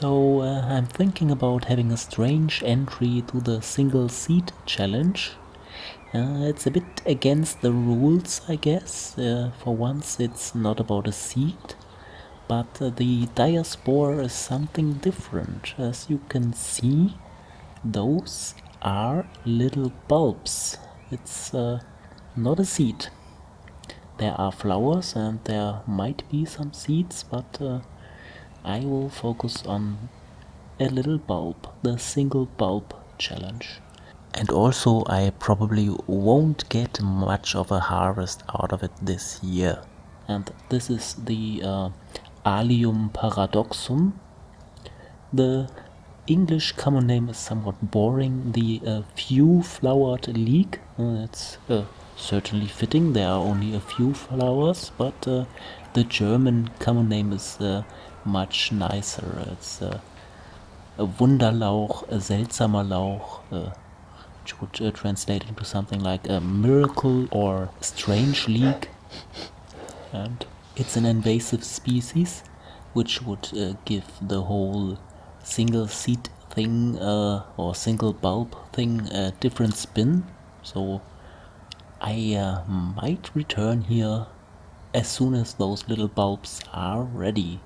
So uh, I'm thinking about having a strange entry to the single seed challenge. Uh, it's a bit against the rules, I guess. Uh, for once, it's not about a seed, but uh, the diaspore is something different. As you can see, those are little bulbs. It's uh, not a seed. There are flowers and there might be some seeds, but uh, I will focus on a little bulb, the single bulb challenge. And also I probably won't get much of a harvest out of it this year. And this is the uh, Allium paradoxum. The English common name is somewhat boring. The uh, few flowered leek, uh, it's uh, certainly fitting. There are only a few flowers, but uh, the German common name is uh, much nicer. It's a Wunderlauch, a seltsamer Lauch, uh, which would uh, translate into something like a miracle or strange leek. And it's an invasive species, which would uh, give the whole single seed thing uh, or single bulb thing a different spin. So I uh, might return here as soon as those little bulbs are ready.